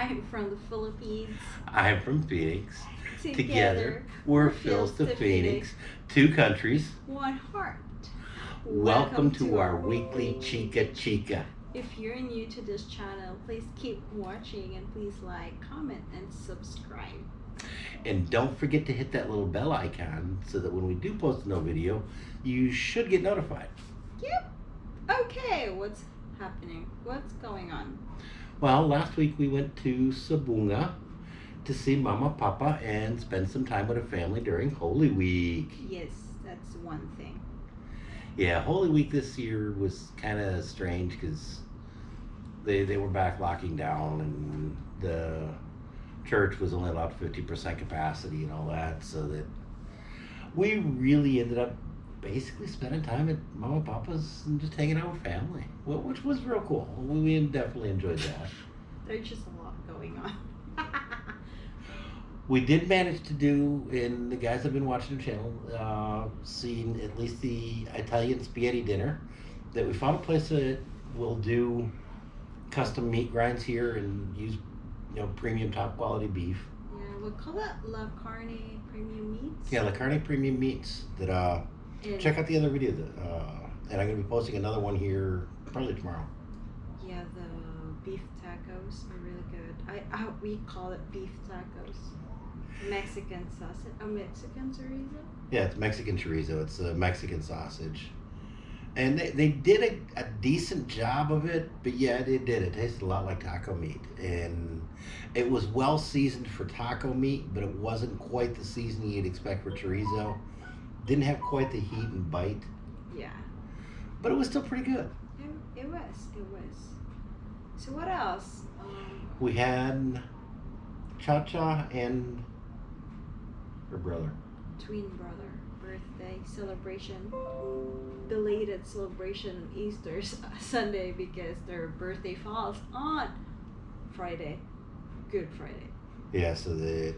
I'm from the Philippines. I'm from Phoenix. Together, Together, we're Phil's to Phoenix, two countries. one heart. Welcome to our weekly Chica Chica. If you're new to this channel, please keep watching and please like, comment, and subscribe. And don't forget to hit that little bell icon so that when we do post a new video, you should get notified. Yep. Okay, what's happening? What's going on? Well, last week we went to Sibonga to see Mama, Papa, and spend some time with a family during Holy Week. Yes, that's one thing. Yeah, Holy Week this year was kind of strange because they they were back locking down and the church was only allowed fifty percent capacity and all that, so that we really ended up basically spending time at Mama Papa's and just hanging out with family, wh- which was real cool. We we definitely enjoyed that. There's just a lot going on. We did manage to do, and the guys have been watching the channel, uh, seen at least the Italian spaghetti dinner. That we found a place that will do custom meat grinds here and use, you know, premium top quality beef. yeah, we'll call that La Carne Premium Meats. Yeah, La Carne Premium Meats. That uh, And- check out the other video. That, uh, and I'm gonna be posting another one here probably tomorrow. Yeah, the beef tacos are really good. I, I we call it beef tacos. Mexican sausage, a Mexican chorizo. Yeah, it's Mexican chorizo. It's a Mexican sausage. And they, they did a, a decent job of it, but yeah, it did. It tasted a lot like taco meat. And it was well seasoned for taco meat, but it wasn't quite the seasoning you'd expect for chorizo. Didn't have quite the heat and bite, Yeah, but it was still pretty good. it, it was, it was. So what else? Um, We had Cha Cha and her brother. twin brother birthday celebration, belated celebration on Easter Sunday because their birthday falls on Friday, Good Friday. Yeah, so that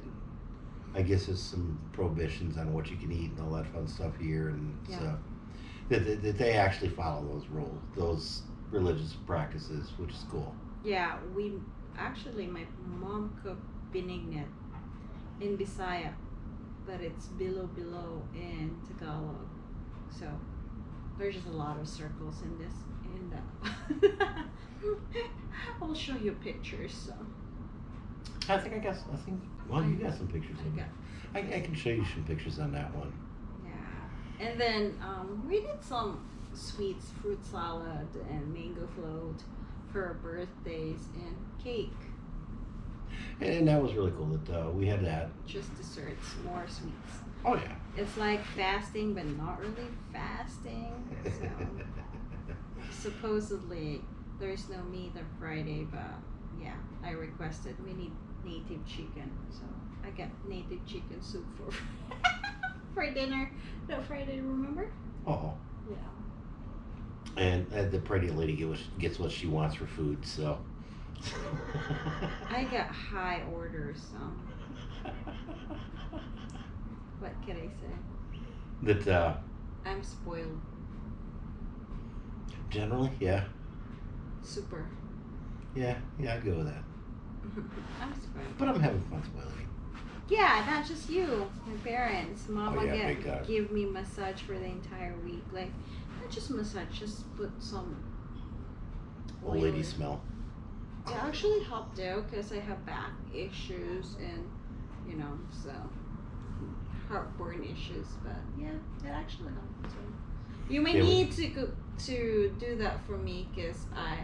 I guess there's some prohibitions on what you can eat and all that fun stuff here, and Yeah. so that, that, that they actually follow those rules, those religious practices, which is cool. Yeah, we actually my mom cooked binignit in Bisaya, but it's bilo-bilo in Tagalog. So there's just a lot of circles in this in that. I'll show you pictures. So I think I guess I think, well, you got some pictures. I of got. I, I can show you some pictures on that one. yeah, and then um, we did some sweets, fruit salad, and mango float for birthdays and cake. And, that was really cool that uh, we had that. Just desserts, more sweets. Oh, yeah. It's like fasting, but not really fasting. So supposedly there's no meat on Friday, but yeah, I requested we need native chicken, so I got native chicken soup for for dinner that Friday. Remember? Uh oh. Yeah. And uh, the pretty lady gets, gets what she wants for food, so. I got high orders, so what can I say? that uh, I'm spoiled, generally, yeah, super. yeah, yeah, I'd go with that. I'm spoiled. But I'm having fun spoiling. Yeah, not just you. My parents, mama Oh, yeah, big get give me massage for the entire week. Like not just massage, just put some. Old lady smell. It actually helped out because I have back issues and you know so heartburn issues. But yeah, it actually helped. So you may Yeah, we- need to go, to do that for me because I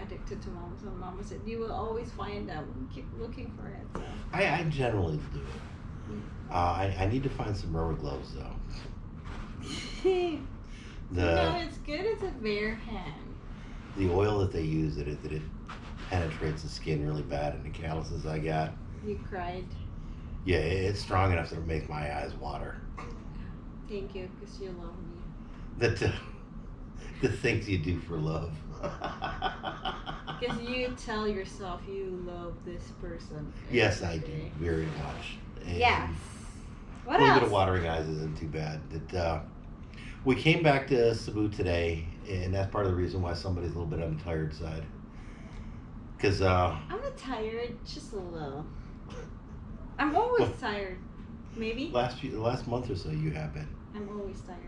addicted to mama. So mama said you will always find out. Keep looking for it. So. I, I generally do it. Uh, I, I need to find some rubber gloves though. no, The it's good as a bare hand. the oil that they use that it that it penetrates the skin really bad and the calluses I got. You cried. Yeah, it, it's strong enough to make my eyes water. Thank you, because you love me. That uh, the things you do for love. Because you tell yourself you love this person. yes, I do very much. And Yes. What a little else? bit of watering eyes isn't too bad. That uh, we came back to Cebu today, and that's part of the reason why somebody's a little bit on the tired side. Because uh, I'm not tired, just a little. I'm always Well- tired. Maybe Last few, the last month or so, you have been. I'm always tired.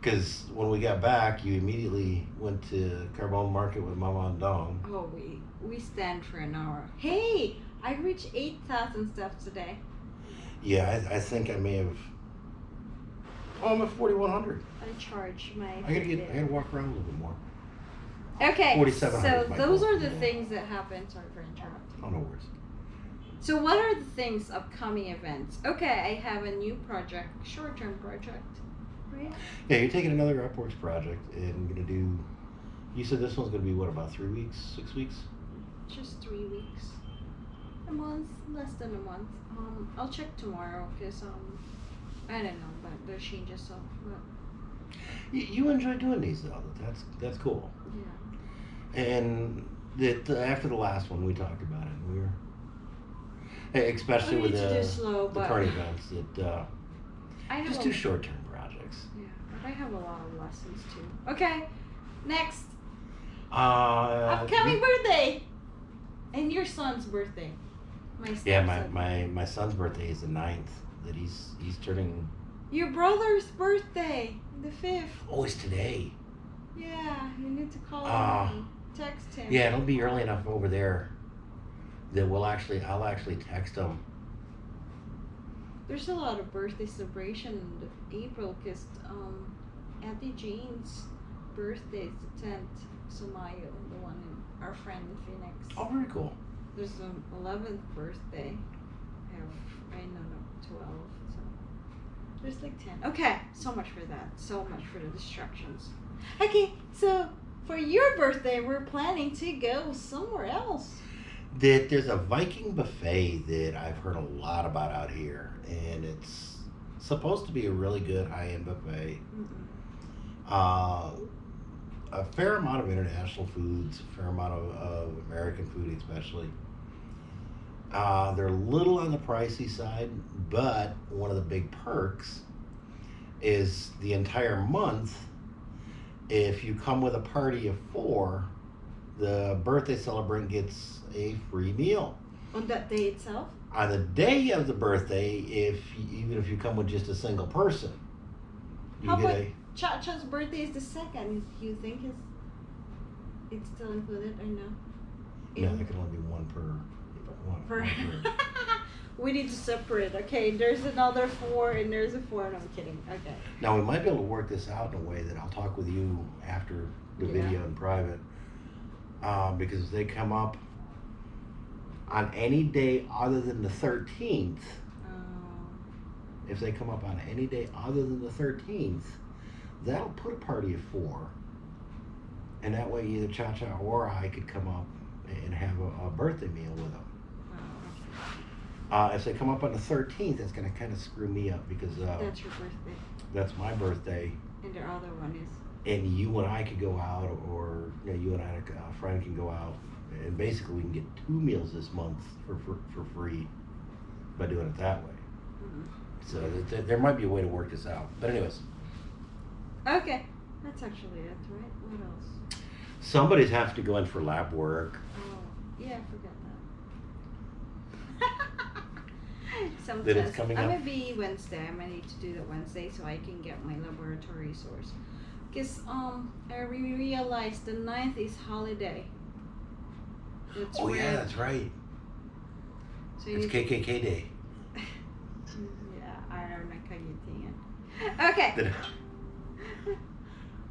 Because when we got back, you immediately went to Carbon Market with Mama and Dong. Oh, we we stand for an hour. Hey, I reached eight thousand steps today. Yeah, I, I think I may have. Oh, I'm at 4,100. I charge my. I gotta get. I gotta walk around a little bit more. Okay, 4,700 so those are the things that happen. Sorry for interrupting. Oh no worries. So what are the things upcoming events? Okay, I have a new project, short-term project, right? Yeah, you're taking another Upworks project and gonna do. You said this one's gonna be what about three weeks, six weeks? Just three weeks, a month, less than a month. Um, I'll check tomorrow because um, I don't know, but there's changes so. But You, you enjoy doing these though. That's that's cool. yeah, And that after the last one, we talked about it. We were, especially with need to do the slow, the current events, that uh, I just do short term projects. yeah, but I have a lot of lessons too. Okay, next Uh, upcoming birthday, and your son's birthday. My Yeah, my, my, my son's birthday is the 9th. That he's he's turning. Your brother's birthday, the fifth. Oh, it's today. Yeah, you need to call Ah. him, text him. Yeah, it'll be early enough over there that we'll actually I'll actually text him. There's a lot of birthday celebration in April because um, Auntie Jane's birthday is the tenth. Somayo, the one in our friend in Phoenix. Oh, very cool. There's an eleventh birthday. I have I know no twelve. So there's like ten. Okay, so much for that. So much for the distractions. Okay, so for your birthday, we're planning to go somewhere else. That there's a Viking buffet that I've heard a lot about out here, and it's supposed to be a really good high end buffet. Mm-mm. Uh, a fair amount of international foods, a fair amount of, of American food, especially. Uh, they're a little on the pricey side, but one of the big perks is the entire month. If you come with a party of four, the birthday celebrant gets a free meal. On that day itself. On the day of the birthday, if even if you come with just a single person, you How get a Cha Cha's birthday is the second. Do you think it's it's still included or no? No, In- there can only be one per. One, For one per. we need to separate. Okay, there's another four and there's a four. No, I'm kidding. Okay. Now we might be able to work this out in a way that I'll talk with you after the Yeah. video in private, uh, because if they come up on any day other than the thirteenth. Um, If they come up on any day other than the thirteenth, that'll put a party of four, and that way either Cha Cha or I could come up and have a, a birthday meal with them. oh, Uh, if they come up on the thirteenth, it's gonna kind of screw me up because uh. That's your birthday, that's my birthday, and the other one is. and you and I could go out, or you, know, you and I, a friend can go out, and basically we can get two meals this month for for, for free by doing it that way. mm So th- th- there might be a way to work this out. But anyways, Okay, that's actually it, right? What else? somebody's have to go in for lab work. Oh, yeah, I forgot that. Some That it's test. coming I'm up? gonna be Wednesday. I'm gonna need to do that Wednesday so I can get my laboratory source. Cause um, I re- realized the 9th is holiday. It's oh yeah, that's right. So you It's need KKK Day. yeah, I don't know how you think it. Okay.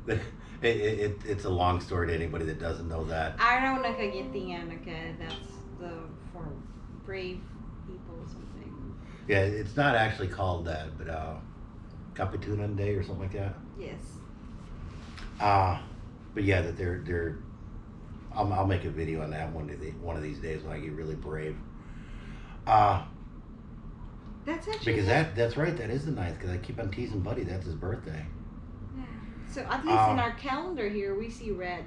It, it, it, it's a long story to anybody that doesn't know that. Araw na kagitingan, okay? That's the for brave people or something. Yeah, it's not actually called that, but uh, Kapitunan Day or something like that. Yes. Uh, but yeah, that they're they're. I'll, I'll make a video on that one of the, one of these days when I get really brave. Uh, That's actually because that that's right, that is the ninth. Because I keep on teasing Buddy, that's his birthday. So at least in Um, our calendar here, we see red.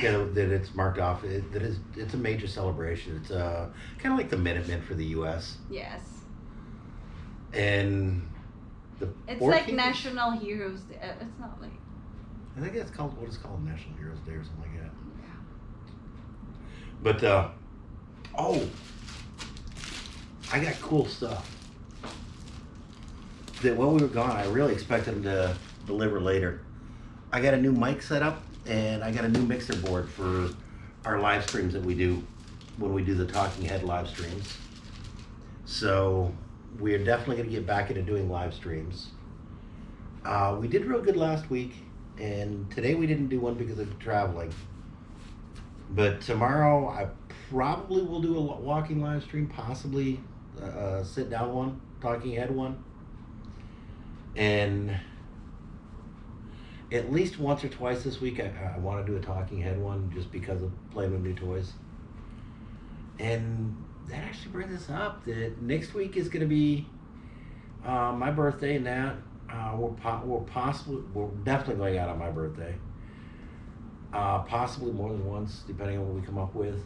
Yeah, that it's marked off. It, that is, it's a major celebration. It's uh, kind of like the Minutemen for the U.S. Yes. and the. It's 14th like National Heroes Day. Uh, It's not like. I think that's called what is called National Heroes Day or something like that. Yeah. But uh, Oh, I got cool stuff. That while we were gone, I really expected them to deliver later. I got a new mic set up and I got a new mixer board for our live streams that we do when we do the Talking Head live streams. So we are definitely going to get back into doing live streams. Uh, we did real good last week, and today we didn't do one because of traveling. But tomorrow I probably will do a walking live stream, possibly a, a sit down one, talking head one. And at least once or twice this week, I, I want to do a talking head one just because of playing with new toys. And that actually brings us up that next week is going to be uh, my birthday, and that uh, we're, po- we're possibly, we're definitely going out on my birthday. Uh, possibly more than once, depending on what we come up with.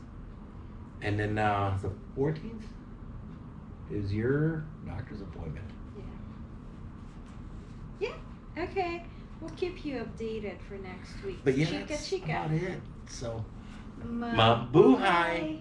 And then uh, the 14th is your doctor's appointment. Yeah. Yeah. Okay. We'll keep you updated for next week. But yeah, chica that's chica. about it. So, Ma- Mabuhay.